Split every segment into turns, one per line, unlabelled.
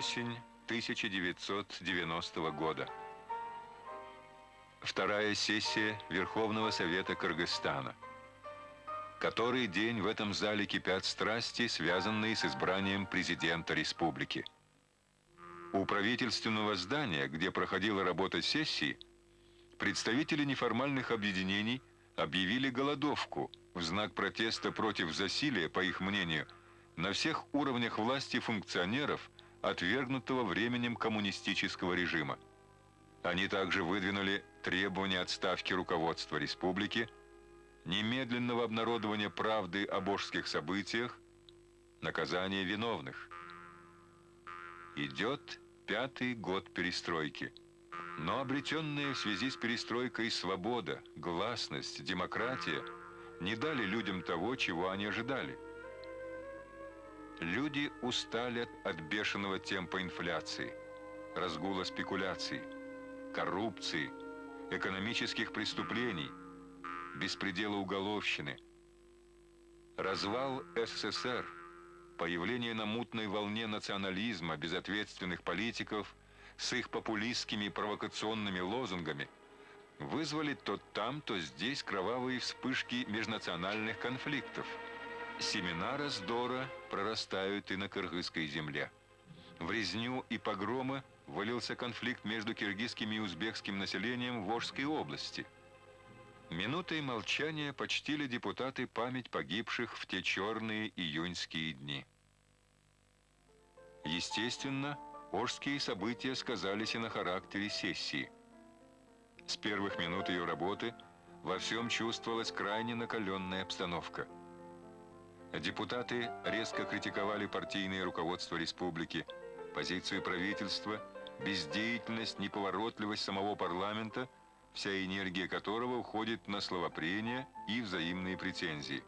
Осень 1990 года. Вторая сессия Верховного Совета Кыргызстана. Который день в этом зале кипят страсти, связанные с избранием президента республики. У правительственного здания, где проходила работа сессии, представители неформальных объединений объявили голодовку в знак протеста против засилия, по их мнению, на всех уровнях власти функционеров, отвергнутого временем коммунистического режима. Они также выдвинули требования отставки руководства республики, немедленного обнародования правды о божских событиях, наказания виновных. Идет пятый год перестройки. Но обретенные в связи с перестройкой свобода, гласность, демократия не дали людям того, чего они ожидали. Люди устали от бешеного темпа инфляции, разгула спекуляций, коррупции, экономических преступлений, беспредела уголовщины. Развал СССР, появление на мутной волне национализма безответственных политиков с их популистскими провокационными лозунгами вызвали то там, то здесь кровавые вспышки межнациональных конфликтов. Семена раздора прорастают и на кыргызской земле. В резню и погромы вылился конфликт между киргизским и узбекским населением в Волжской области. Минутой молчания почтили депутаты память погибших в те черные июньские дни. Естественно, Ожские события сказались и на характере сессии. С первых минут ее работы во всем чувствовалась крайне накаленная обстановка. Депутаты резко критиковали партийное руководство республики, позицию правительства, бездеятельность, неповоротливость самого парламента, вся энергия которого уходит на словопрения и взаимные претензии.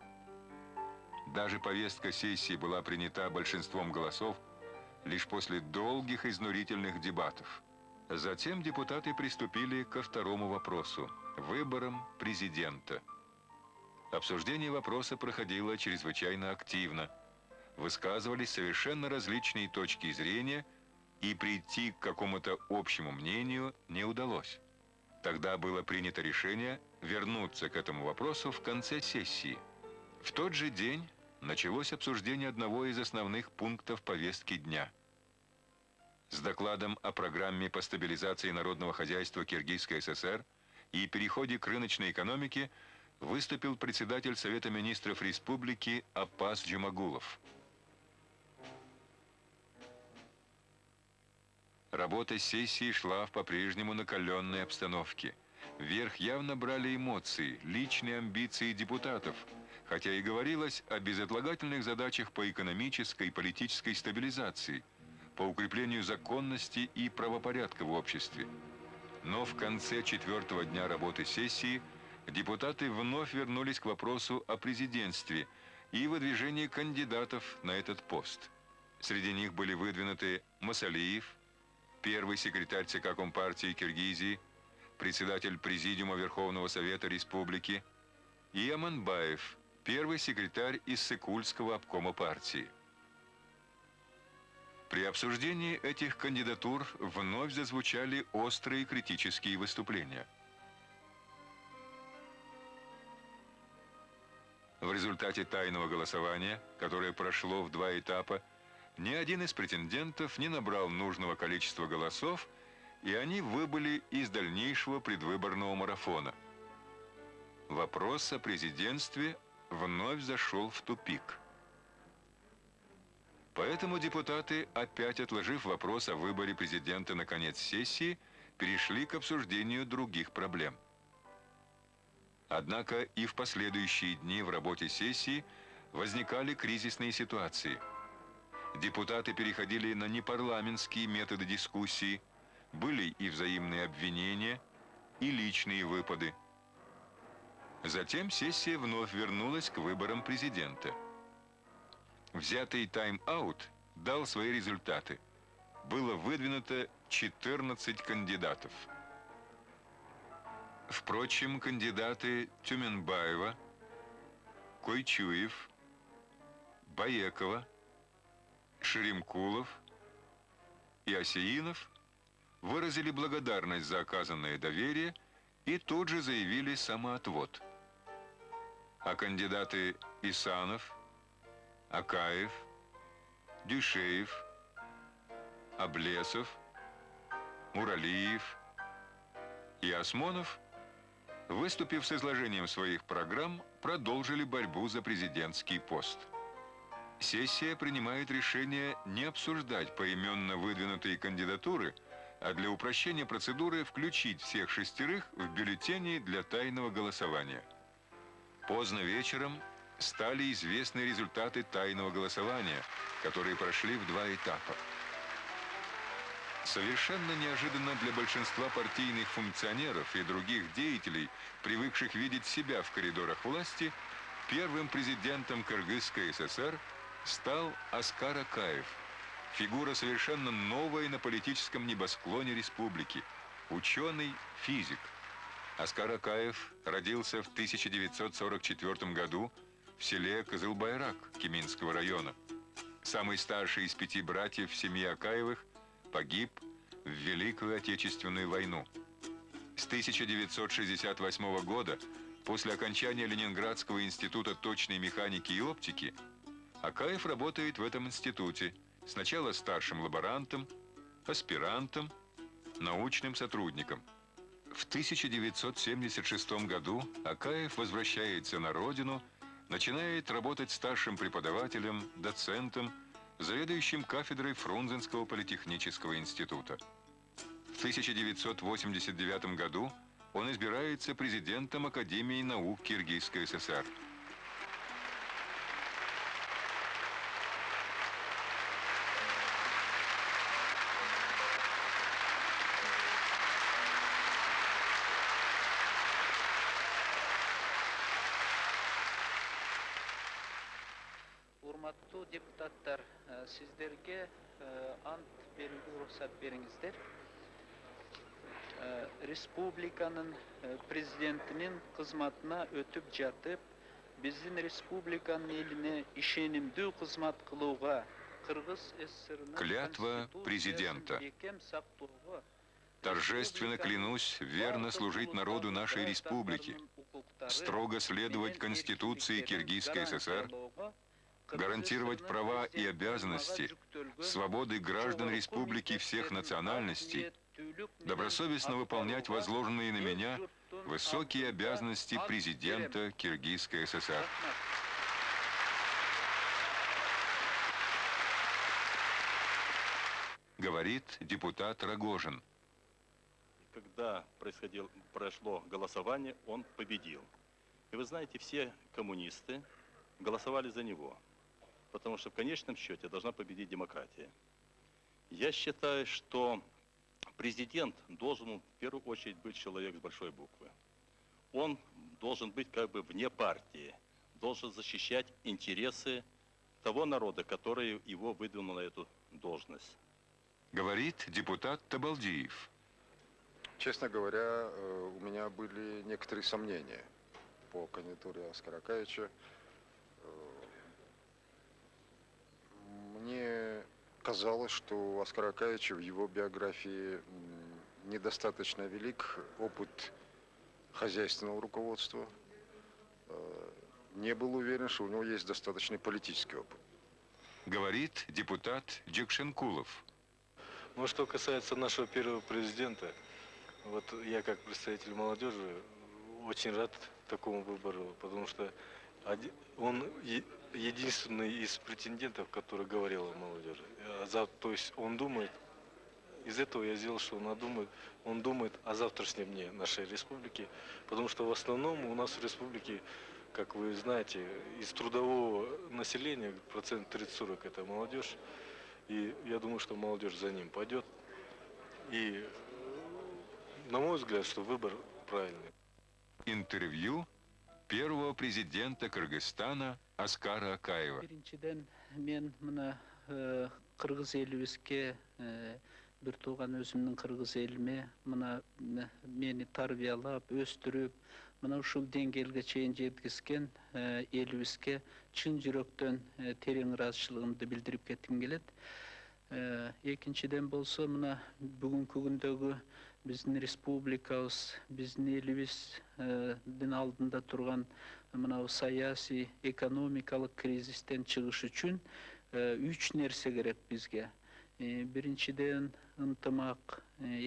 Даже повестка сессии была принята большинством голосов лишь после долгих изнурительных дебатов. Затем депутаты приступили ко второму вопросу – выборам президента. Обсуждение вопроса проходило чрезвычайно активно. Высказывались совершенно различные точки зрения, и прийти к какому-то общему мнению не удалось. Тогда было принято решение вернуться к этому вопросу в конце сессии. В тот же день началось обсуждение одного из основных пунктов повестки дня. С докладом о программе по стабилизации народного хозяйства Киргизской ССР и переходе к рыночной экономике выступил председатель Совета министров республики Апас Джумагулов. Работа сессии шла в по-прежнему накаленной обстановке. Вверх явно брали эмоции, личные амбиции депутатов – хотя и говорилось о безотлагательных задачах по экономической и политической стабилизации, по укреплению законности и правопорядка в обществе. Но в конце четвертого дня работы сессии депутаты вновь вернулись к вопросу о президентстве и выдвижении кандидатов на этот пост. Среди них были выдвинуты Масалиев, первый секретарь ЦК Компартии Киргизии, председатель Президиума Верховного Совета Республики, и Аманбаев, первый секретарь из Сыкульского обкома партии. При обсуждении этих кандидатур вновь зазвучали острые критические выступления. В результате тайного голосования, которое прошло в два этапа, ни один из претендентов не набрал нужного количества голосов, и они выбыли из дальнейшего предвыборного марафона. Вопрос о президентстве вновь зашел в тупик. Поэтому депутаты, опять отложив вопрос о выборе президента на конец сессии, перешли к обсуждению других проблем. Однако и в последующие дни в работе сессии возникали кризисные ситуации. Депутаты переходили на непарламентские методы дискуссии, были и взаимные обвинения, и личные выпады – Затем сессия вновь вернулась к выборам президента. Взятый тайм-аут дал свои результаты. Было выдвинуто 14 кандидатов. Впрочем, кандидаты Тюменбаева, Койчуев, Баекова, Шеремкулов, и Осеинов выразили благодарность за оказанное доверие и тут же заявили самоотвод. А кандидаты Исанов, Акаев, Дюшеев, Облесов, Муралиев и Осмонов, выступив с изложением своих программ, продолжили борьбу за президентский пост. Сессия принимает решение не обсуждать поименно выдвинутые кандидатуры, а для упрощения процедуры включить всех шестерых в бюллетени для тайного голосования. Поздно вечером стали известны результаты тайного голосования, которые прошли в два этапа. Совершенно неожиданно для большинства партийных функционеров и других деятелей, привыкших видеть себя в коридорах власти, первым президентом Кыргызской ССР стал Оскар Акаев, фигура совершенно новая на политическом небосклоне республики, ученый, физик. Оскар Акаев родился в 1944 году в селе Кызылбайрак Кеминского района. Самый старший из пяти братьев в семье Акаевых погиб в Великую Отечественную войну. С 1968 года, после окончания Ленинградского института точной механики и оптики, Акаев работает в этом институте, сначала старшим лаборантом, аспирантом, научным сотрудником. В 1976 году Акаев возвращается на родину, начинает работать старшим преподавателем, доцентом, заведующим кафедрой Фрунзенского политехнического института. В 1989 году он избирается президентом Академии наук Киргизской ССР.
депутаттар сиздерге э, ант берүүгө уруксат бериңиздер Э, республиканын э, президентинин кызматына өтүп жатып биздин республиканын элине ишенимдүү кызмат кылууга кыргыз ссрнын
Клятва президента. Торжественно клянусь верно служить народу нашей республики, строго следовать Конституции Киргизской ССР, гарантировать права и обязанности, свободы граждан республики всех национальностей, добросовестно выполнять возложенные на меня высокие обязанности президента Киргизской ССР. Говорит депутат Рогожин.
Когда происходил, прошло голосование, он победил. И вы знаете, все коммунисты голосовали за него, потому что в конечном счете должна победить демократия. Я считаю, что президент должен в первую очередь быть человек с большой буквы. Он должен быть как бы вне партии, должен защищать интересы того народа, который его выдвинул на эту должность.
Говорит депутат Табалдиев.
Честно говоря, э, у меня были некоторые сомнения по кандидатуре Оскара Акаевича. Мне казалось, что у Оскара Акаевича в его биографии недостаточно велик опыт хозяйственного руководства. Э, Не был уверен, что у него есть достаточный политический опыт.
Говорит депутат Джекшенкулов.
Ну, что касается нашего первого президента, вот я как представитель молодежи очень рад такому выбору, потому что он единственный из претендентов, который говорил о молодежи. Зав- То есть он думает, из этого я сделал, что он думает, он думает о завтрашнем дне нашей республики, потому что в основном у нас в республике, как вы знаете, из трудового населения процент 30-40 это молодежь, и я думаю, что молодежь за ним пойдет. И, э, на мой взгляд, что выбор правильный.
Интервью первого президента Кыргызстана Аскара Акаева.
биринчиден мен мына кыргыз элибизге бир тууган өзүмдүн кыргыз элиме мына мени тарбиялап өстүрүп мына ушул деңгээлге чейин жеткизген элибизге чын жүрөктөн терең ыраазычылыгымды билдирип кетким келет экинчиден болсо мына бүгүнкү күндөгү біздің республикабыз біздің еліміз дін алдында тұрған мынау саяси экономикалық кризистен шығыш үшін үш нәрсе керек бізге. Биринчиден ынтымак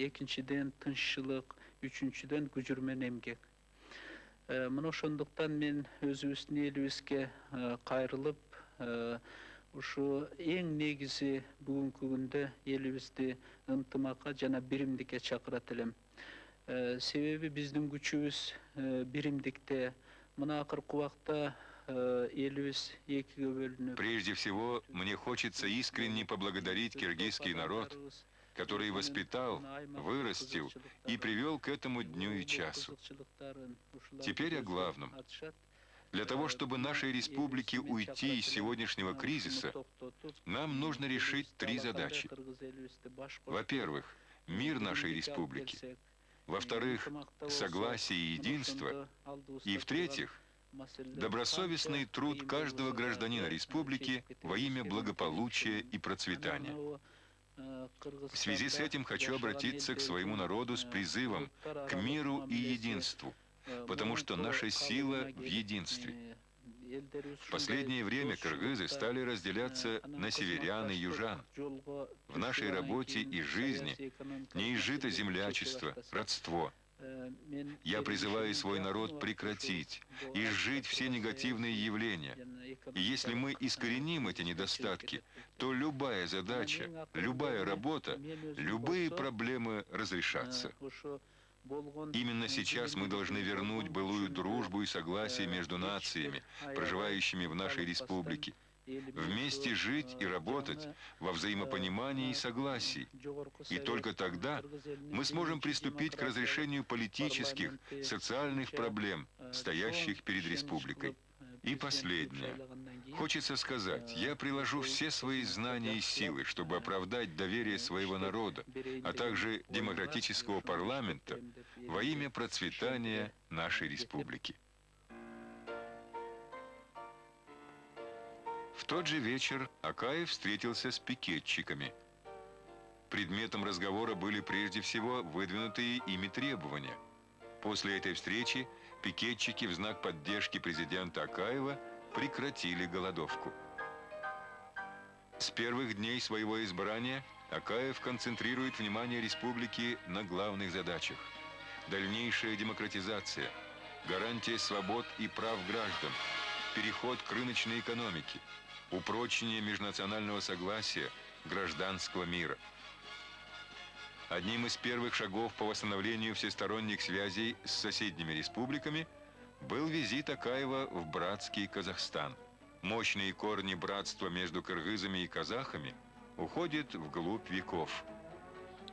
экинчиден тынччылык үчүнчүдөн күжүрмөн эмгек мына ошондуктан мен өзүбүздүн элибизге кайрылып ушу эң негизи бүгүнкү күндө элибизди ынтымакка жана биримдикке чакырат элем себеби биздин күчүбүз э, биримдикте мына акыркы убакта э,
Прежде всего, мне хочется искренне поблагодарить киргизский народ, который воспитал, вырастил и привел к этому дню и часу. Теперь о главном. Для того, чтобы нашей республике уйти из сегодняшнего кризиса, нам нужно решить три задачи. Во-первых, мир нашей республики. Во-вторых, согласие и единство. И в-третьих, добросовестный труд каждого гражданина республики во имя благополучия и процветания. В связи с этим хочу обратиться к своему народу с призывом к миру и единству, потому что наша сила в единстве. В последнее время кыргызы стали разделяться на северян и южан. В нашей работе и жизни не изжито землячество, родство. Я призываю свой народ прекратить, изжить все негативные явления. И если мы искореним эти недостатки, то любая задача, любая работа, любые проблемы разрешатся. Именно сейчас мы должны вернуть былую дружбу и согласие между нациями, проживающими в нашей республике. Вместе жить и работать во взаимопонимании и согласии. И только тогда мы сможем приступить к разрешению политических, социальных проблем, стоящих перед республикой. И последнее. Хочется сказать, я приложу все свои знания и силы, чтобы оправдать доверие своего народа, а также демократического парламента во имя процветания нашей республики. В тот же вечер Акаев встретился с пикетчиками. Предметом разговора были прежде всего выдвинутые ими требования. После этой встречи пикетчики в знак поддержки президента Акаева прекратили голодовку. С первых дней своего избрания Акаев концентрирует внимание республики на главных задачах. Дальнейшая демократизация, гарантия свобод и прав граждан, переход к рыночной экономике, упрочение межнационального согласия, гражданского мира. Одним из первых шагов по восстановлению всесторонних связей с соседними республиками был визит Акаева в братский Казахстан. Мощные корни братства между кыргызами и казахами уходят вглубь веков.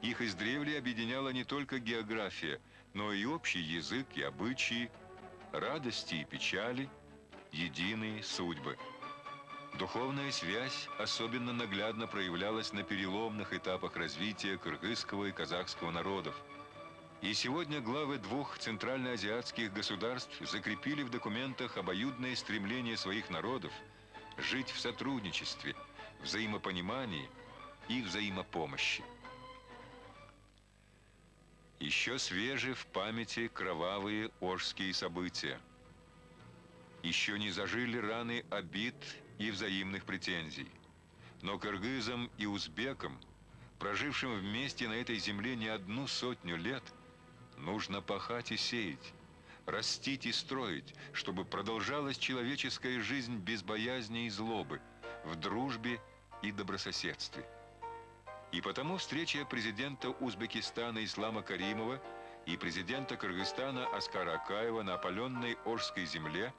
Их издревле объединяла не только география, но и общий язык и обычаи, радости и печали, единые судьбы. Духовная связь особенно наглядно проявлялась на переломных этапах развития кыргызского и казахского народов. И сегодня главы двух центральноазиатских государств закрепили в документах обоюдное стремление своих народов жить в сотрудничестве, взаимопонимании и взаимопомощи. Еще свежи в памяти кровавые Ожские события. Еще не зажили раны обид и взаимных претензий. Но кыргызам и узбекам, прожившим вместе на этой земле не одну сотню лет, нужно пахать и сеять, растить и строить, чтобы продолжалась человеческая жизнь без боязни и злобы, в дружбе и добрососедстве. И потому встреча президента Узбекистана Ислама Каримова и президента Кыргызстана Аскара Акаева на опаленной Ожской земле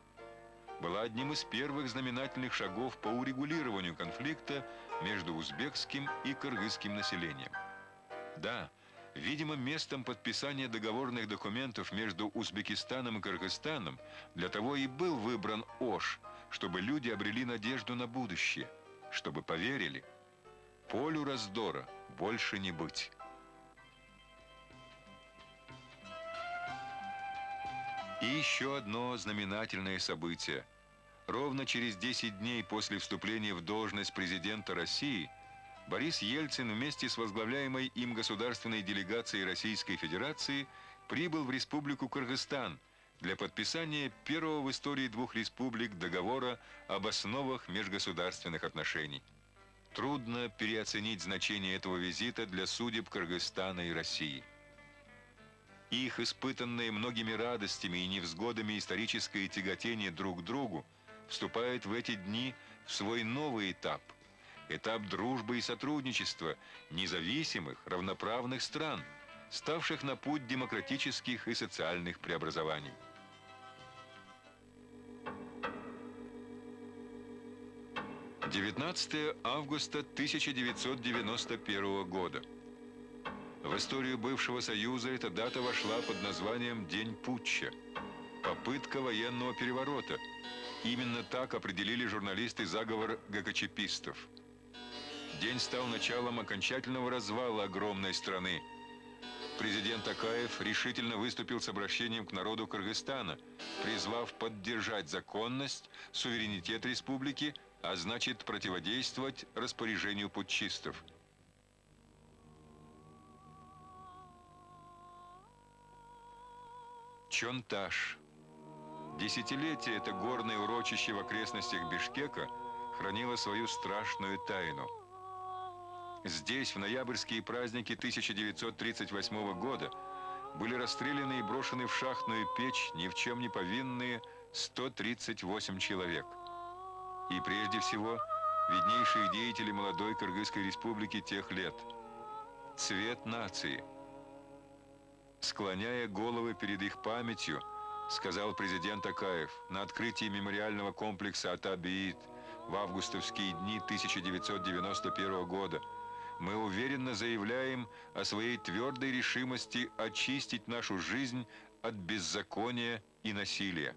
была одним из первых знаменательных шагов по урегулированию конфликта между узбекским и кыргызским населением. Да, видимо, местом подписания договорных документов между Узбекистаном и Кыргызстаном для того и был выбран Ош, чтобы люди обрели надежду на будущее, чтобы поверили – Полю раздора больше не быть. И еще одно знаменательное событие. Ровно через 10 дней после вступления в должность президента России Борис Ельцин вместе с возглавляемой им государственной делегацией Российской Федерации прибыл в Республику Кыргызстан для подписания первого в истории двух республик договора об основах межгосударственных отношений. Трудно переоценить значение этого визита для судеб Кыргызстана и России. Их испытанное многими радостями и невзгодами историческое тяготение друг к другу вступает в эти дни в свой новый этап – этап дружбы и сотрудничества независимых, равноправных стран, ставших на путь демократических и социальных преобразований. Девятнадцатое августа 1991 года. В историю бывшего Союза эта дата вошла под названием День путча. Попытка военного переворота. Именно так определили журналисты заговор ГКЧПистов – День стал началом окончательного развала огромной страны. Президент Акаев решительно выступил с обращением к народу Кыргызстана, призвав поддержать законность, суверенитет республики, а значит противодействовать распоряжению путчистов. Чонташ. Десятилетие это горное урочище в окрестностях Бишкека хранило свою страшную тайну – Здесь, в ноябрьские праздники 1938 года, были расстреляны и брошены в шахтную печь ни в чем не повинные 138 человек. И прежде всего, виднейшие деятели молодой Кыргызской республики тех лет. Цвет нации. Склоняя головы перед их памятью, сказал президент Акаев на открытии мемориального комплекса Атабиит в августовские дни 1991 года – мы уверенно заявляем о своей твердой решимости очистить нашу жизнь от беззакония и насилия.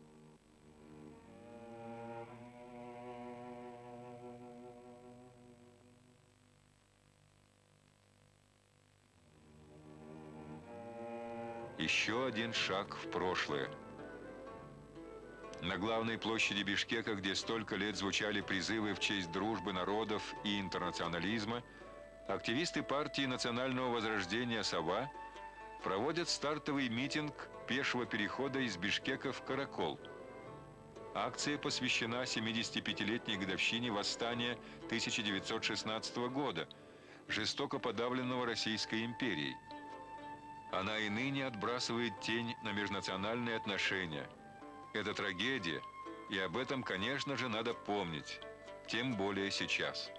Еще один шаг в прошлое. На главной площади Бишкека, где столько лет звучали призывы в честь дружбы народов и интернационализма, Активисты партии национального возрождения «Сова» проводят стартовый митинг пешего перехода из Бишкека в Каракол. Акция посвящена 75-летней годовщине восстания 1916 года, жестоко подавленного Российской империей. Она и ныне отбрасывает тень на межнациональные отношения. Это трагедия, и об этом, конечно же, надо помнить, тем более сейчас.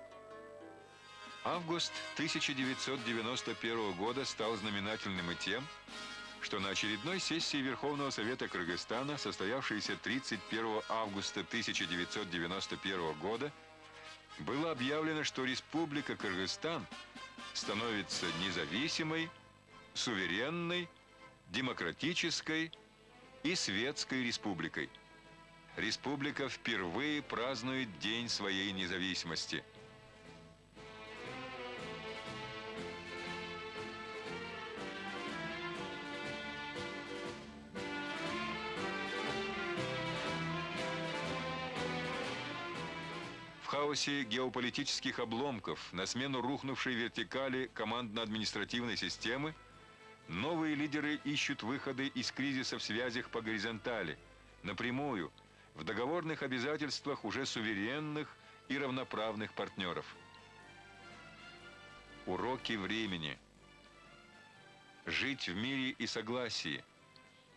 Август 1991 года стал знаменательным и тем, что на очередной сессии Верховного Совета Кыргызстана, состоявшейся 31 августа 1991 года, было объявлено, что Республика Кыргызстан становится независимой, суверенной, демократической и светской республикой. Республика впервые празднует День своей независимости – хаосе геополитических обломков на смену рухнувшей вертикали командно-административной системы новые лидеры ищут выходы из кризиса в связях по горизонтали, напрямую, в договорных обязательствах уже суверенных и равноправных партнеров. Уроки времени. Жить в мире и согласии.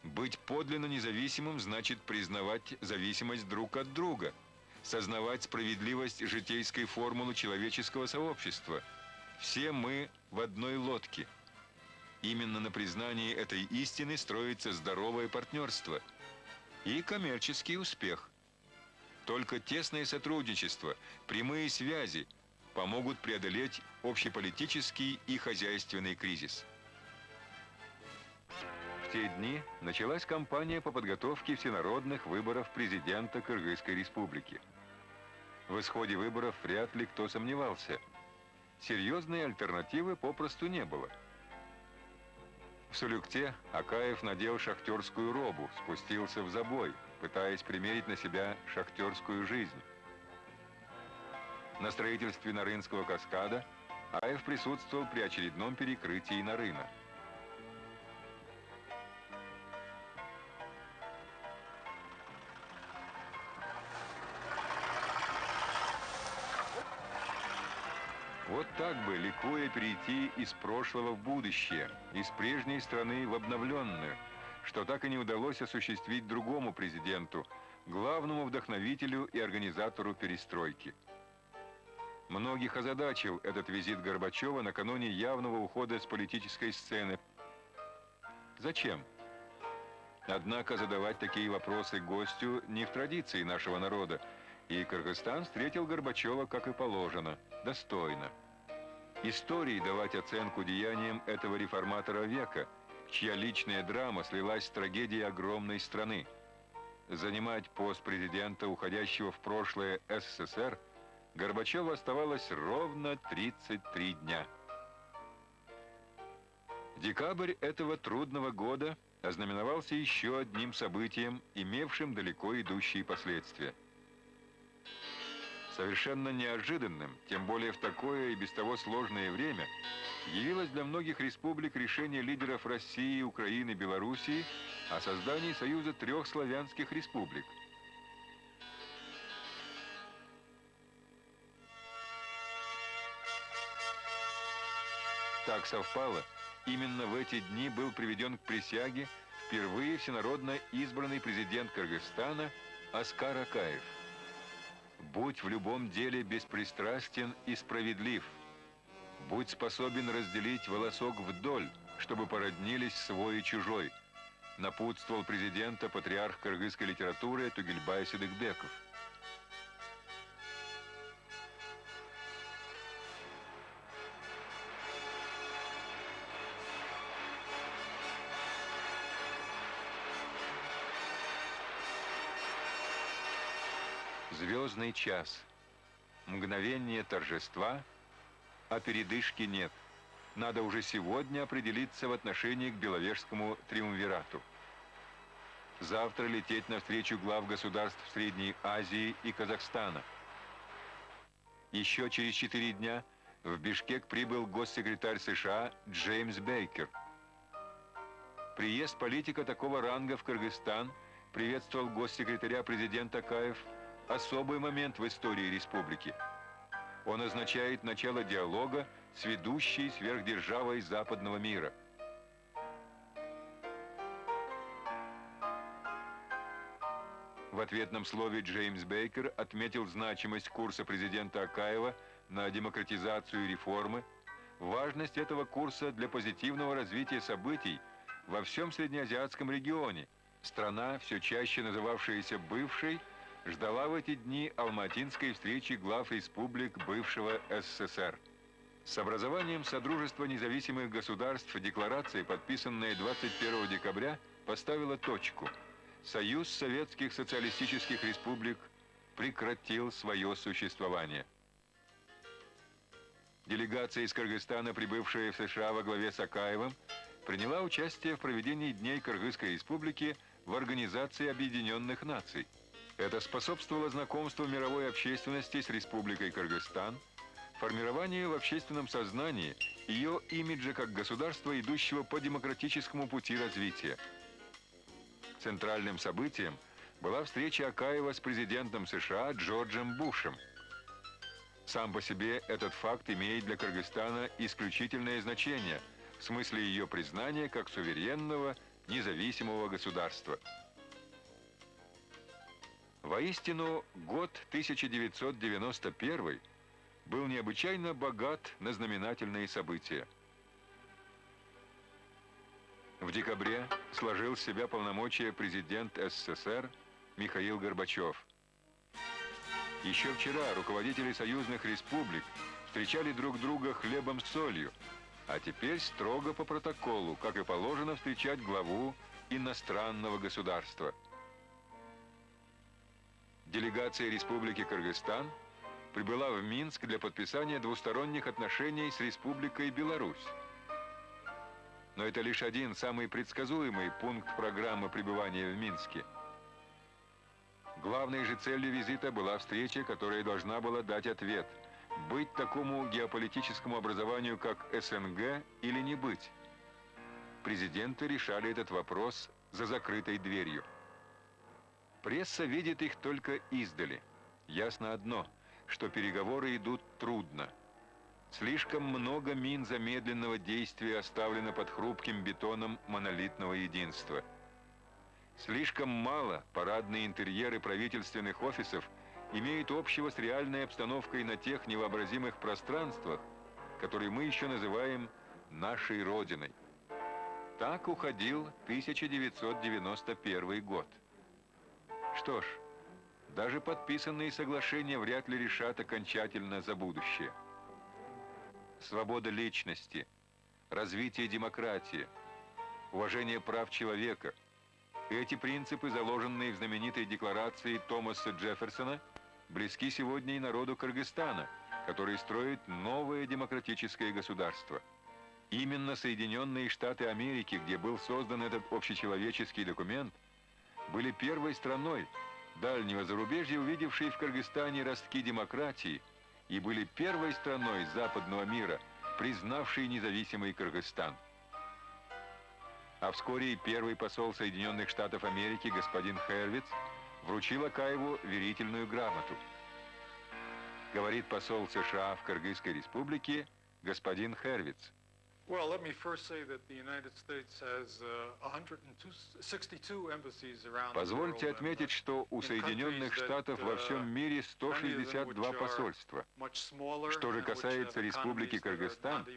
Быть подлинно независимым значит признавать зависимость друг от друга – сознавать справедливость житейской формулы человеческого сообщества. Все мы в одной лодке. Именно на признании этой истины строится здоровое партнерство и коммерческий успех. Только тесное сотрудничество, прямые связи помогут преодолеть общеполитический и хозяйственный кризис. Те дни началась кампания по подготовке всенародных выборов президента Кыргызской республики. В исходе выборов вряд ли кто сомневался. Серьезной альтернативы попросту не было. В Сулюкте Акаев надел шахтерскую робу, спустился в забой, пытаясь примерить на себя шахтерскую жизнь. На строительстве Нарынского каскада Аев присутствовал при очередном перекрытии Нарына. Ликуя, перейти из прошлого в будущее, из прежней страны в обновленную, что так и не удалось осуществить другому президенту, главному вдохновителю и организатору перестройки. Многих озадачил этот визит Горбачева накануне явного ухода с политической сцены. Зачем? Однако задавать такие вопросы гостю не в традиции нашего народа, и Кыргызстан встретил Горбачева, как и положено, достойно. Истории давать оценку деяниям этого реформатора века, чья личная драма слилась с трагедией огромной страны. Занимать пост президента, уходящего в прошлое СССР, Горбачеву оставалось ровно 33 дня. Декабрь этого трудного года ознаменовался еще одним событием, имевшим далеко идущие последствия – совершенно неожиданным, тем более в такое и без того сложное время, явилось для многих республик решение лидеров России, Украины, Белоруссии о создании союза трех славянских республик. Так совпало, именно в эти дни был приведен к присяге впервые всенародно избранный президент Кыргызстана Аскар Акаев – Будь в любом деле беспристрастен и справедлив. Будь способен разделить волосок вдоль, чтобы породнились свой и чужой, напутствовал президента патриарх кыргызской литературы Тугельбай Сидыкбеков. Звездный час. Мгновение торжества, а передышки нет. Надо уже сегодня определиться в отношении к Беловежскому триумвирату. Завтра лететь навстречу глав государств Средней Азии и Казахстана. Еще через четыре дня в Бишкек прибыл госсекретарь США Джеймс Бейкер. Приезд политика такого ранга в Кыргызстан приветствовал госсекретаря президента Каев особый момент в истории республики. Он означает начало диалога с ведущей сверхдержавой западного мира. В ответном слове Джеймс Бейкер отметил значимость курса президента Акаева на демократизацию и реформы, важность этого курса для позитивного развития событий во всем среднеазиатском регионе, страна, все чаще называвшаяся бывшей, ждала в эти дни алматинской встречи глав республик бывшего СССР. С образованием Содружества независимых государств декларация, подписанная 21 декабря, поставила точку. Союз Советских Социалистических Республик прекратил свое существование. Делегация из Кыргызстана, прибывшая в США во главе с Акаевым, приняла участие в проведении Дней Кыргызской Республики в Организации Объединенных Наций – это способствовало знакомству мировой общественности с Республикой Кыргызстан, формированию в общественном сознании ее имиджа как государства, идущего по демократическому пути развития. Центральным событием была встреча Акаева с президентом США Джорджем Бушем. Сам по себе этот факт имеет для Кыргызстана исключительное значение в смысле ее признания как суверенного, независимого государства – Воистину, год 1991 был необычайно богат на знаменательные события. В декабре сложил себя полномочия президент СССР Михаил Горбачев. Еще вчера руководители союзных республик встречали друг друга хлебом с солью, а теперь строго по протоколу, как и положено встречать главу иностранного государства – делегация Республики Кыргызстан прибыла в Минск для подписания двусторонних отношений с Республикой Беларусь. Но это лишь один самый предсказуемый пункт программы пребывания в Минске. Главной же целью визита была встреча, которая должна была дать ответ быть такому геополитическому образованию, как СНГ, или не быть? Президенты решали этот вопрос за закрытой дверью. Пресса видит их только издали. Ясно одно, что переговоры идут трудно. Слишком много мин замедленного действия оставлено под хрупким бетоном монолитного единства. Слишком мало парадные интерьеры правительственных офисов имеют общего с реальной обстановкой на тех невообразимых пространствах, которые мы еще называем нашей Родиной. Так уходил 1991 год. Что ж, даже подписанные соглашения вряд ли решат окончательно за будущее. Свобода личности, развитие демократии, уважение прав человека – эти принципы, заложенные в знаменитой декларации Томаса Джефферсона, близки сегодня и народу Кыргызстана, который строит новое демократическое государство. Именно Соединенные Штаты Америки, где был создан этот общечеловеческий документ, были первой страной дальнего зарубежья, увидевшей в Кыргызстане ростки демократии, и были первой страной западного мира, признавшей независимый Кыргызстан. А вскоре и первый посол Соединенных Штатов Америки господин Хервиц вручил Акаеву верительную грамоту. Говорит посол США в Кыргызской республике господин Хервиц.
Well, let me first say that the United States has uh, 162 embassies around
Позвольте
and,
отметить,
uh,
что у Соединенных Штатов во всем мире 162 посольства. Что же касается Республики Кыргызстан,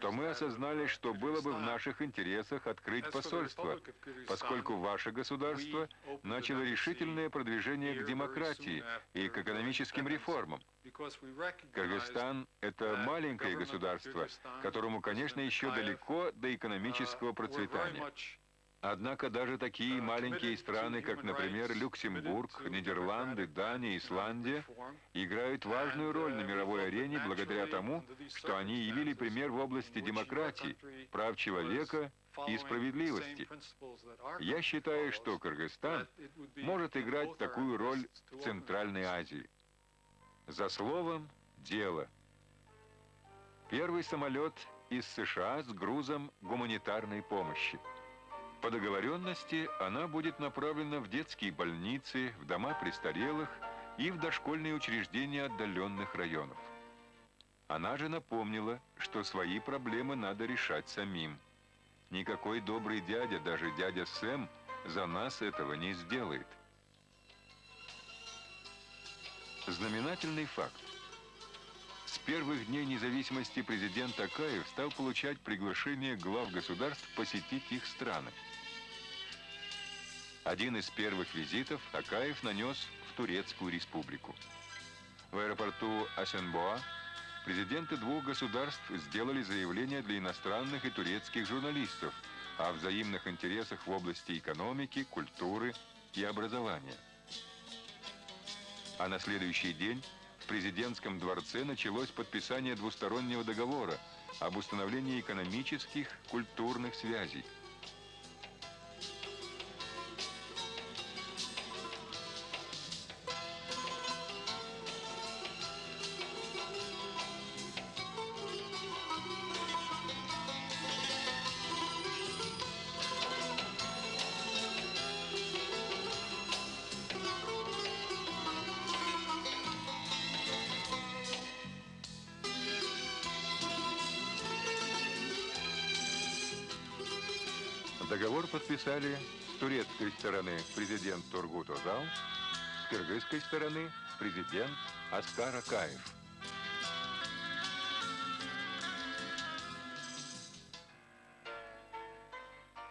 то мы осознали, что было бы в наших интересах открыть посольство, поскольку ваше государство начало решительное продвижение к демократии и к экономическим реформам. Кыргызстан – это маленькое государство, которому, конечно, еще далеко до экономического процветания. Однако даже такие маленькие страны, как, например, Люксембург, Нидерланды, Дания, Исландия, играют важную роль на мировой арене благодаря тому, что они явили пример в области демократии, прав человека и справедливости. Я считаю, что Кыргызстан может играть такую роль в Центральной Азии. За словом – дело. Первый самолет из США с грузом гуманитарной помощи. По договоренности она будет направлена в детские больницы, в дома престарелых и в дошкольные учреждения отдаленных районов. Она же напомнила, что свои проблемы надо решать самим. Никакой добрый дядя, даже дядя Сэм, за нас этого не сделает. Знаменательный факт. Первых дней независимости президент Акаев стал получать приглашение глав государств посетить их страны. Один из первых визитов Акаев нанес в Турецкую республику. В аэропорту Асенбоа президенты двух государств сделали заявление для иностранных и турецких журналистов о взаимных интересах в области экономики, культуры и образования. А на следующий день в президентском дворце началось подписание двустороннего договора об установлении экономических, культурных связей. Президент Тургут Озал, с кыргызской стороны президент Аскар Акаев.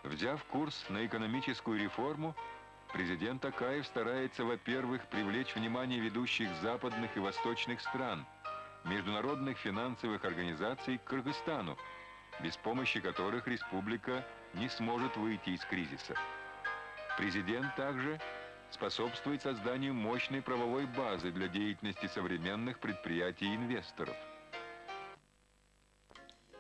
Взяв курс на экономическую реформу, президент Акаев старается, во-первых, привлечь внимание ведущих западных и восточных стран, международных финансовых организаций к Кыргызстану, без помощи которых республика не сможет выйти из кризиса. Президент также способствует созданию мощной правовой базы для деятельности современных предприятий и инвесторов.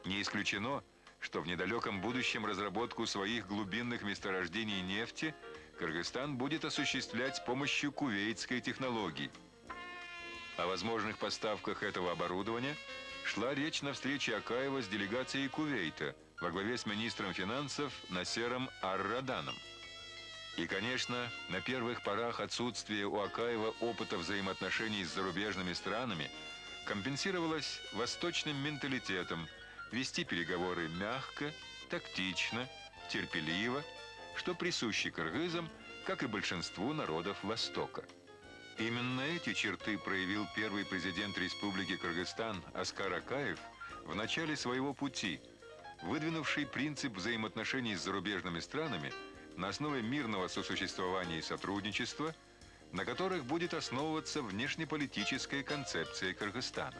Не исключено, что в недалеком будущем разработку своих глубинных месторождений нефти Кыргызстан будет осуществлять с помощью кувейтской технологии. О возможных поставках этого оборудования шла речь на встрече Акаева с делегацией Кувейта во главе с министром финансов Насером Ар-Раданом. И, конечно, на первых порах отсутствие у Акаева опыта взаимоотношений с зарубежными странами компенсировалось восточным менталитетом вести переговоры мягко, тактично, терпеливо, что присуще кыргызам, как и большинству народов Востока. Именно эти черты проявил первый президент Республики Кыргызстан Аскар Акаев в начале своего пути, выдвинувший принцип взаимоотношений с зарубежными странами – на основе мирного сосуществования и сотрудничества, на которых будет основываться внешнеполитическая концепция Кыргызстана.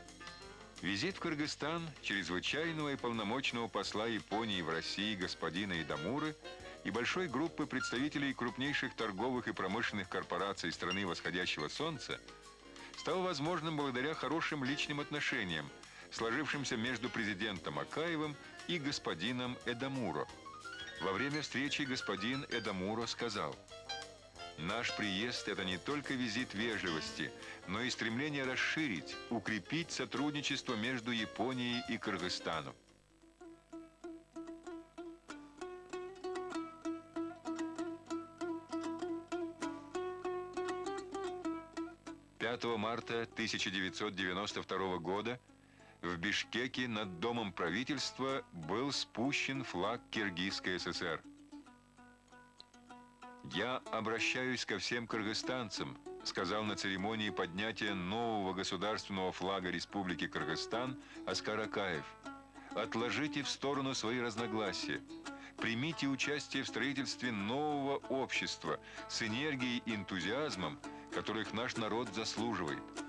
Визит в Кыргызстан чрезвычайного и полномочного посла Японии в России господина Идамуры и большой группы представителей крупнейших торговых и промышленных корпораций страны восходящего солнца стал возможным благодаря хорошим личным отношениям, сложившимся между президентом Акаевым и господином Эдамуро – во время встречи господин Эдамуро сказал, «Наш приезд – это не только визит вежливости, но и стремление расширить, укрепить сотрудничество между Японией и Кыргызстаном. Пятого марта 1992 года в Бишкеке над Домом правительства был спущен флаг Киргизской ССР. «Я обращаюсь ко всем кыргызстанцам», сказал на церемонии поднятия нового государственного флага Республики Кыргызстан Аскар Акаев. «Отложите в сторону свои разногласия. Примите участие в строительстве нового общества с энергией и энтузиазмом, которых наш народ заслуживает»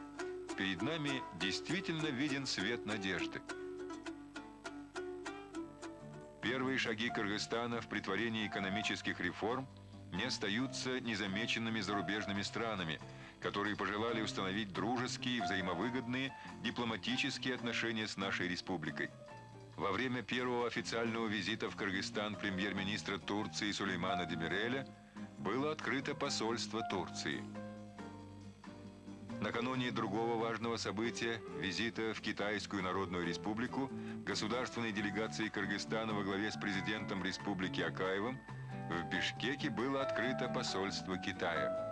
перед нами действительно виден свет надежды. Первые шаги Кыргызстана в притворении экономических реформ не остаются незамеченными зарубежными странами, которые пожелали установить дружеские, взаимовыгодные дипломатические отношения с нашей республикой. Во время первого официального визита в Кыргызстан премьер-министра Турции Сулеймана Демиреля было открыто посольство Турции – Накануне другого важного события, визита в Китайскую Народную Республику, государственной делегации Кыргызстана во главе с президентом Республики Акаевым, в Бишкеке было открыто посольство Китая.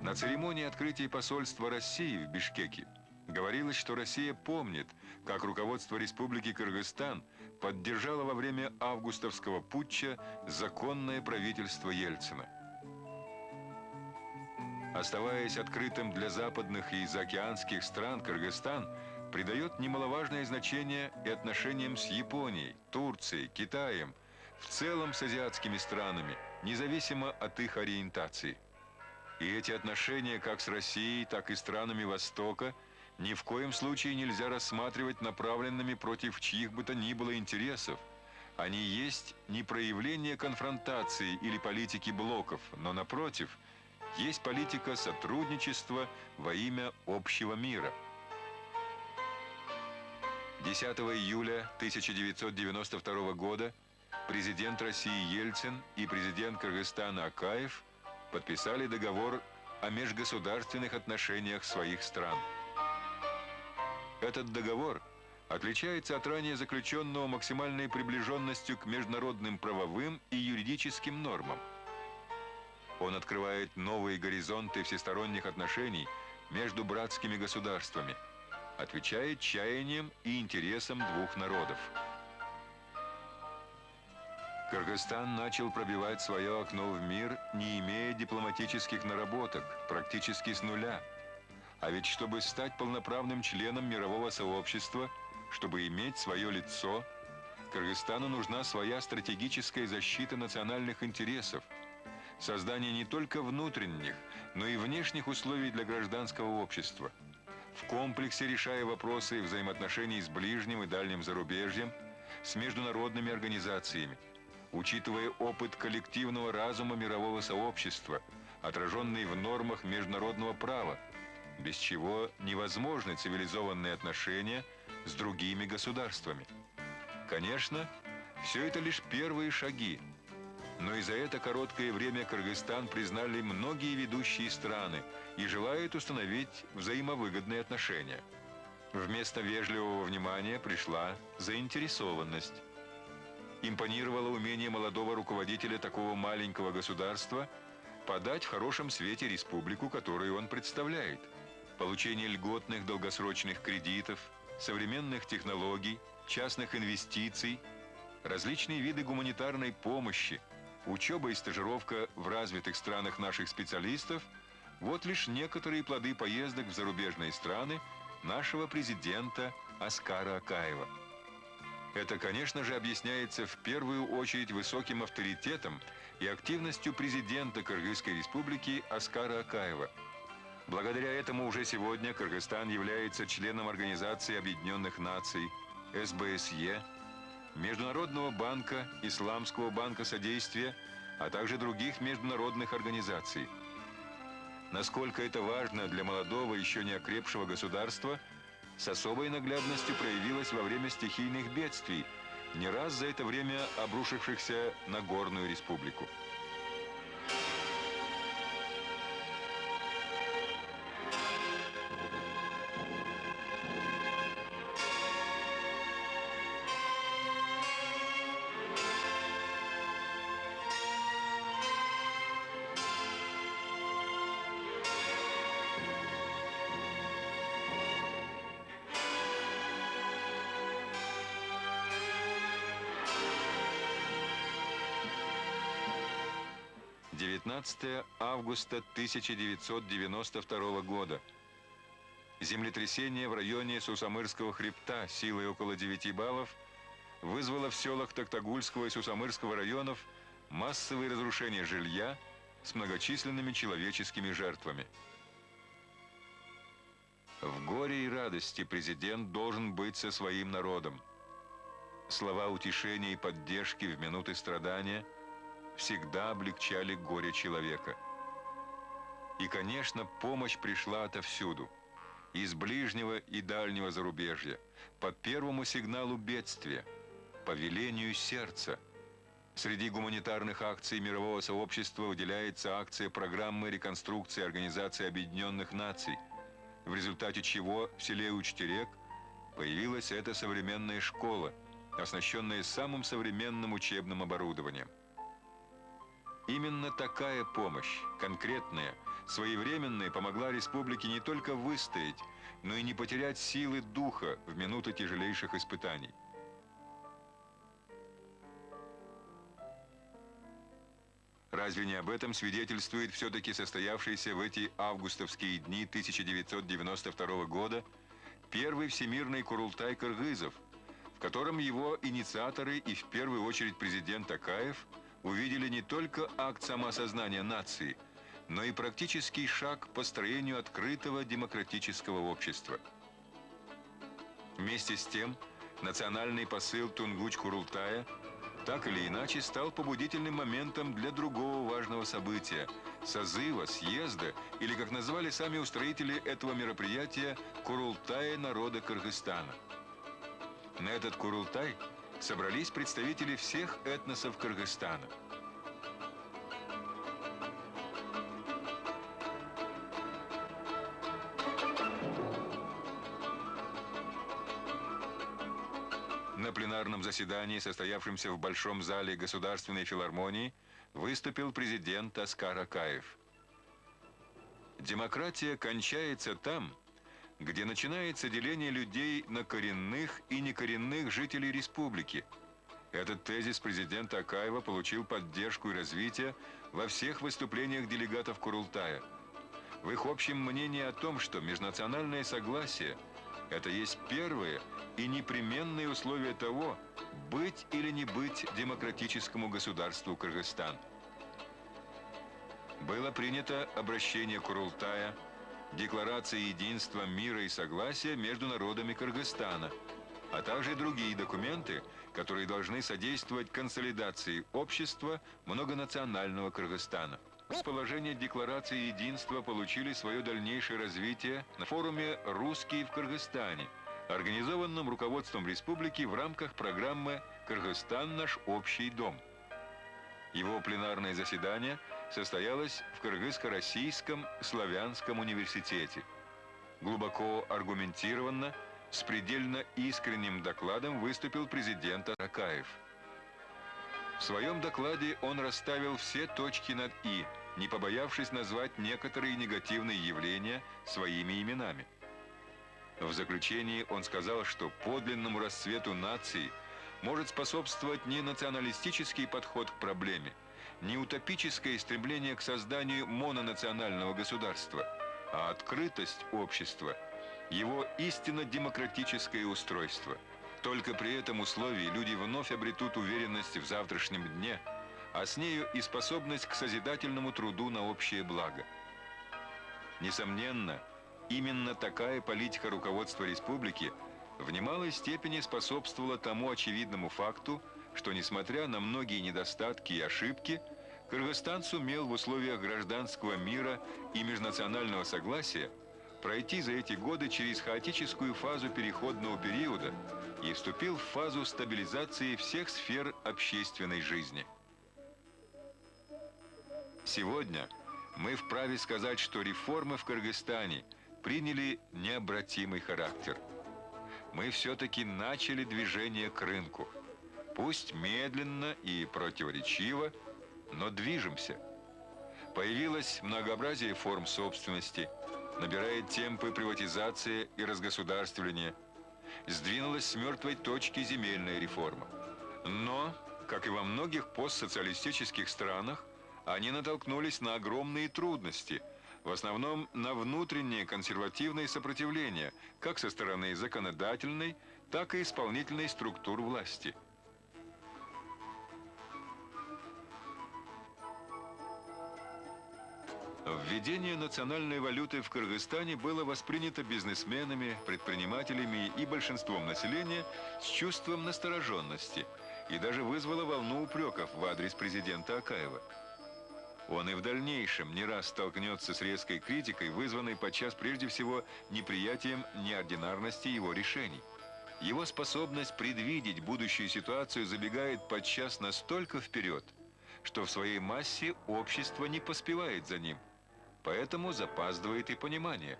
На церемонии открытия посольства России в Бишкеке говорилось, что Россия помнит, как руководство Республики Кыргызстан поддержало во время августовского путча законное правительство Ельцина. Оставаясь открытым для западных и заокеанских стран, Кыргызстан придает немаловажное значение и отношениям с Японией, Турцией, Китаем, в целом с азиатскими странами, независимо от их ориентации. И эти отношения как с Россией, так и странами Востока – ни в коем случае нельзя рассматривать направленными против чьих бы то ни было интересов. Они есть не проявление конфронтации или политики блоков, но, напротив, есть политика сотрудничества во имя общего мира. 10 июля 1992 года президент России Ельцин и президент Кыргызстана Акаев подписали договор о межгосударственных отношениях своих стран. Этот договор отличается от ранее заключенного максимальной приближенностью к международным правовым и юридическим нормам. Он открывает новые горизонты всесторонних отношений между братскими государствами, отвечает чаяниям и интересам двух народов. Кыргызстан начал пробивать свое окно в мир, не имея дипломатических наработок, практически с нуля – а ведь чтобы стать полноправным членом мирового сообщества, чтобы иметь свое лицо, Кыргызстану нужна своя стратегическая защита национальных интересов, создание не только внутренних, но и внешних условий для гражданского общества, в комплексе решая вопросы взаимоотношений с ближним и дальним зарубежьем, с международными организациями, учитывая опыт коллективного разума мирового сообщества, отраженный в нормах международного права, без чего невозможны цивилизованные отношения с другими государствами. Конечно, Все это лишь первые шаги. Но и за это короткое время Кыргызстан признали многие ведущие страны и желают установить взаимовыгодные отношения. Вместо вежливого внимания пришла заинтересованность. Импонировало умение молодого руководителя такого маленького государства подать в хорошем свете республику, которую он представляет. Получение льготных долгосрочных кредитов, современных технологий, частных инвестиций, различные виды гуманитарной помощи, учеба и стажировка в развитых странах наших специалистов – вот лишь некоторые плоды поездок в зарубежные страны нашего президента Аскара Акаева. Это, конечно же, объясняется в первую очередь высоким авторитетом и активностью президента Кыргызской республики Аскара Акаева. Благодаря этому уже сегодня Кыргызстан является членом Организации Объединенных Наций, СБСЕ, Международного банка, Исламского банка содействия, а также других международных организаций. Насколько это важно для молодого, еще не окрепшего государства, с особой наглядностью проявилось во время стихийных бедствий, не раз за это время обрушившихся на Горную Республику. 19 августа 1992 года. Землетрясение в районе Сусамырского хребта силой около 9 баллов вызвало в селах Токтагульского и Сусамырского районов массовые разрушения жилья с многочисленными человеческими жертвами. В горе и радости президент должен быть со своим народом. Слова утешения и поддержки в минуты страдания – всегда облегчали горе человека. И, конечно, помощь пришла отовсюду. Из ближнего и дальнего зарубежья, по первому сигналу бедствия, по велению сердца. Среди гуманитарных акций мирового сообщества выделяется акция программы реконструкции Организации Объединенных Наций, в результате чего в селе Учтерек появилась эта современная школа, оснащенная самым современным учебным оборудованием. Именно такая помощь, конкретная, своевременная, помогла республике не только выстоять, но и не потерять силы духа в минуты тяжелейших испытаний. Разве не об этом свидетельствует все-таки состоявшийся в эти августовские дни 1992 года первый всемирный Курултай кыргызов, в котором его инициаторы и в первую очередь президент Акаев – увидели не только акт самоосознания нации, но и практический шаг к построению открытого демократического общества. Вместе с тем, национальный посыл Тунгуч-Курултая так или иначе стал побудительным моментом для другого важного события – созыва, съезда, или, как назвали сами устроители этого мероприятия, Курултая народа Кыргызстана. На этот Курултай – собрались представители всех этносов Кыргызстана. На пленарном заседании, состоявшемся в Большом зале Государственной филармонии, выступил президент Аскар Акаев. Демократия кончается там, где начинается деление людей на коренных и некоренных жителей республики. Этот тезис президента Акаева получил поддержку и развитие во всех выступлениях делегатов Курултая. В их общем мнении о том, что межнациональное согласие – это есть первое и непременное условие того, быть или не быть демократическому государству Кыргызстан. Было принято обращение Курултая – Декларация единства, мира и согласия между народами Кыргызстана, а также другие документы, которые должны содействовать консолидации общества многонационального Кыргызстана. Расположение Декларации единства получили свое дальнейшее развитие на форуме «Русские в Кыргызстане», организованном руководством республики в рамках программы «Кыргызстан – наш общий дом». Его пленарное заседание состоялось в Кыргызско-Российском славянском университете. Глубоко аргументированно, с предельно искренним докладом выступил президент Аракаев. В своем докладе он расставил все точки над «и», не побоявшись назвать некоторые негативные явления своими именами. В заключении он сказал, что подлинному расцвету нации может способствовать не националистический подход к проблеме, не утопическое стремление к созданию мононационального государства, а открытость общества, его истинно демократическое устройство. Только при этом условии люди вновь обретут уверенность в завтрашнем дне, а с нею и способность к созидательному труду на общее благо. Несомненно, именно такая политика руководства республики в немалой степени способствовала тому очевидному факту, что, несмотря на многие недостатки и ошибки, Кыргызстан сумел в условиях гражданского мира и межнационального согласия пройти за эти годы через хаотическую фазу переходного периода и вступил в фазу стабилизации всех сфер общественной жизни. Сегодня мы вправе сказать, что реформы в Кыргызстане приняли необратимый характер. Мы все-таки начали движение к рынку. Пусть медленно и противоречиво, но движемся. Появилось многообразие форм собственности, набирает темпы приватизация и разгосударствления. Сдвинулась с мертвой точки земельная реформа. Но, как и во многих постсоциалистических странах, они натолкнулись на огромные трудности, в основном на внутреннее консервативное сопротивление, как со стороны законодательной, так и исполнительной структур власти. Введение национальной валюты в Кыргызстане было воспринято бизнесменами, предпринимателями и большинством населения с чувством настороженности и даже вызвало волну упреков в адрес президента Акаева. Он и в дальнейшем не раз столкнется с резкой критикой, вызванной подчас прежде всего неприятием неординарности его решений. Его способность предвидеть будущую ситуацию забегает подчас настолько вперед, что в своей массе общество не поспевает за ним, поэтому запаздывает и понимание.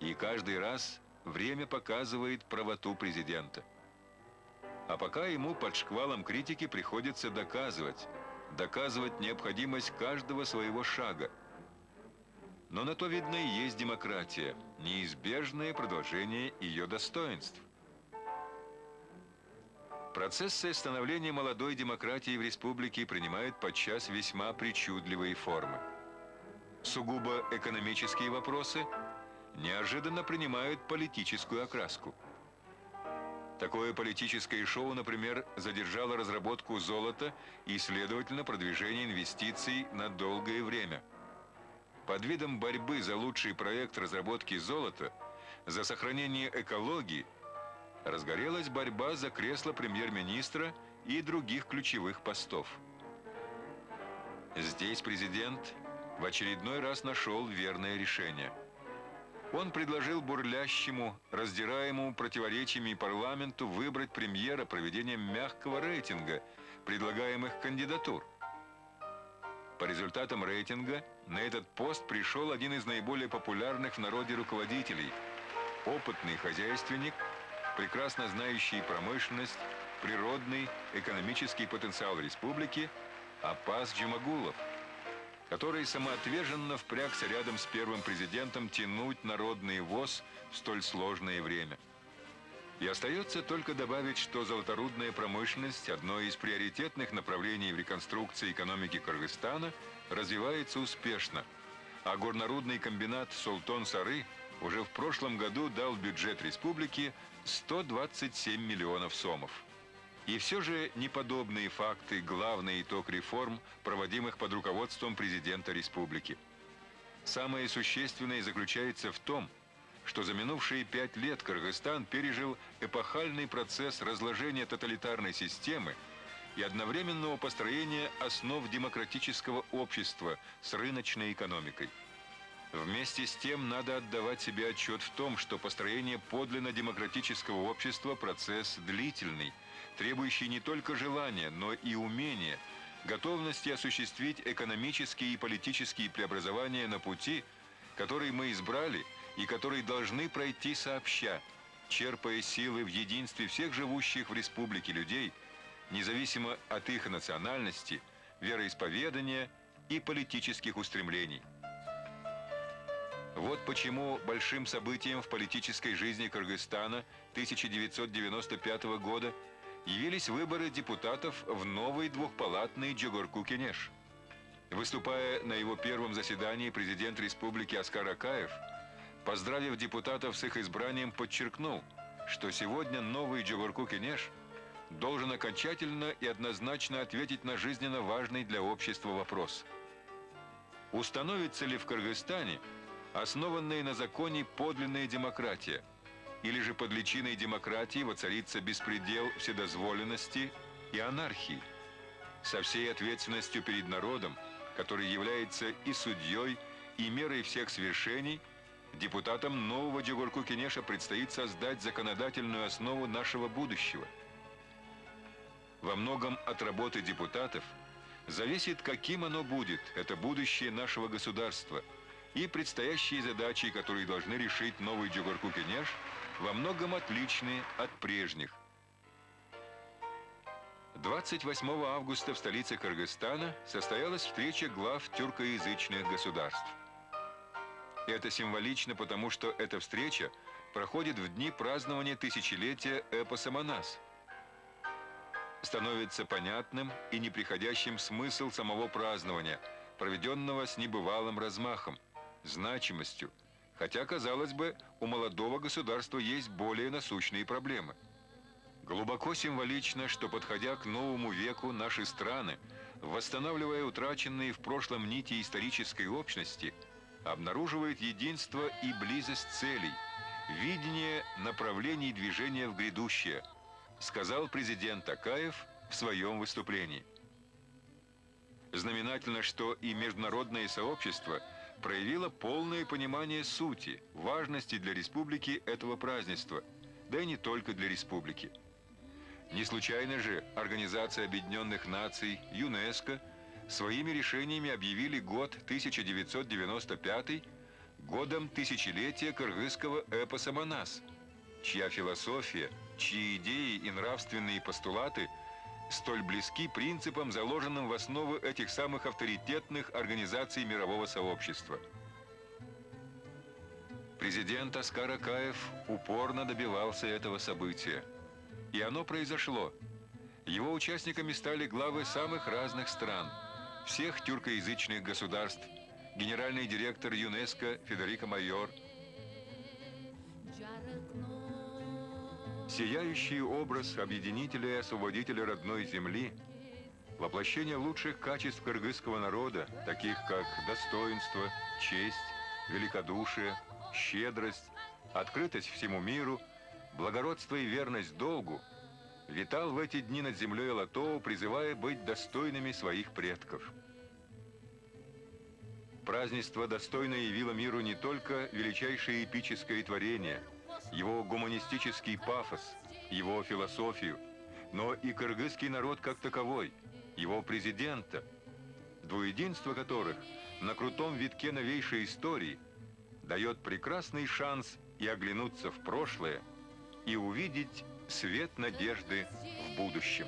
И каждый раз время показывает правоту президента. А пока ему под шквалом критики приходится доказывать, доказывать необходимость каждого своего шага. Но на то, видно, и есть демократия, неизбежное продолжение ее достоинств. Процессы становления молодой демократии в республике принимают подчас весьма причудливые формы. Сугубо экономические вопросы неожиданно принимают политическую окраску – Такое политическое шоу, например, задержало разработку золота и, следовательно, продвижение инвестиций на долгое время. Под видом борьбы за лучший проект разработки золота, за сохранение экологии, разгорелась борьба за кресло премьер-министра и других ключевых постов. Здесь президент в очередной раз нашел верное решение – он предложил бурлящему, раздираемому противоречиями парламенту выбрать премьера проведением мягкого рейтинга предлагаемых кандидатур. По результатам рейтинга на этот пост пришел один из наиболее популярных в народе руководителей – опытный хозяйственник, прекрасно знающий промышленность, природный, экономический потенциал республики Апас Джумагулов – который самоотверженно впрягся рядом с первым президентом тянуть народный ВОЗ в столь сложное время. И остается только добавить, что золоторудная промышленность, одно из приоритетных направлений в реконструкции экономики Кыргызстана, развивается успешно, а горнорудный комбинат «Султон-Сары» уже в прошлом году дал бюджет республики 127 миллионов сомов. И все же неподобные факты – главный итог реформ, проводимых под руководством президента республики. Самое существенное заключается в том, что за минувшие пять лет Кыргызстан пережил эпохальный процесс разложения тоталитарной системы и одновременного построения основ демократического общества с рыночной экономикой. Вместе с тем надо отдавать себе отчет в том, что построение подлинно демократического общества – процесс длительный, требующий не только желания, но и умения, готовности осуществить экономические и политические преобразования на пути, который мы избрали и который должны пройти сообща, черпая силы в единстве всех живущих в республике людей, независимо от их национальности, вероисповедания и политических устремлений. Вот почему большим событием в политической жизни Кыргызстана 1995 года явились выборы депутатов в новый двухпалатный Джугурку-Кенеш. Выступая на его первом заседании, президент республики Аскар Акаев, поздравив депутатов с их избранием, подчеркнул, что сегодня новый Джугурку-Кенеш должен окончательно и однозначно ответить на жизненно важный для общества вопрос. Установится ли в Кыргызстане основанная на законе подлинная демократия, или же под личиной демократии воцарится беспредел вседозволенности и анархии, со всей ответственностью перед народом, который является и судьей, и мерой всех свершений, депутатам нового Джигурку-Кенеша предстоит создать законодательную основу нашего будущего. Во многом от работы депутатов зависит, каким оно будет, это будущее нашего государства – и предстоящие задачи, которые должны решить новый Джугурку-Кенеш, во многом отличны от прежних. 28 августа в столице Кыргызстана состоялась встреча глав тюркоязычных государств. Это символично, потому что эта встреча проходит в дни празднования тысячелетия эпоса Манас. Становится понятным и неприходящим смысл самого празднования, проведенного с небывалым размахом значимостью, хотя, казалось бы, у молодого государства есть более насущные проблемы. Глубоко символично, что, подходя к новому веку, наши страны, восстанавливая утраченные в прошлом нити исторической общности, обнаруживают единство и близость целей, видение направлений движения в грядущее, сказал президент Акаев в своем выступлении. Знаменательно, что и международное сообщество – проявила полное понимание сути, важности для республики этого празднества, да и не только для республики. Не случайно же Организация Объединенных Наций, ЮНЕСКО, своими решениями объявили год 1995 годом тысячелетия кыргызского эпоса «Манас», чья философия, чьи идеи и нравственные постулаты – столь близки принципам, заложенным в основу этих самых авторитетных организаций мирового сообщества. Президент Аскар Акаев упорно добивался этого события. И оно произошло. Его участниками стали главы самых разных стран, всех тюркоязычных государств, генеральный директор ЮНЕСКО Федерико Майор – Сияющий образ объединителя и освободителя родной земли, воплощение лучших качеств кыргызского народа, таких как достоинство, честь, великодушие, щедрость, открытость всему миру, благородство и верность долгу, витал в эти дни над землей Латоу, призывая быть достойными своих предков. Празднество достойно явило миру не только величайшее эпическое творение – его гуманистический пафос, его философию, но и кыргызский народ как таковой, его президента, двуединство которых на крутом витке новейшей истории дает прекрасный шанс и оглянуться в прошлое, и увидеть свет надежды в будущем.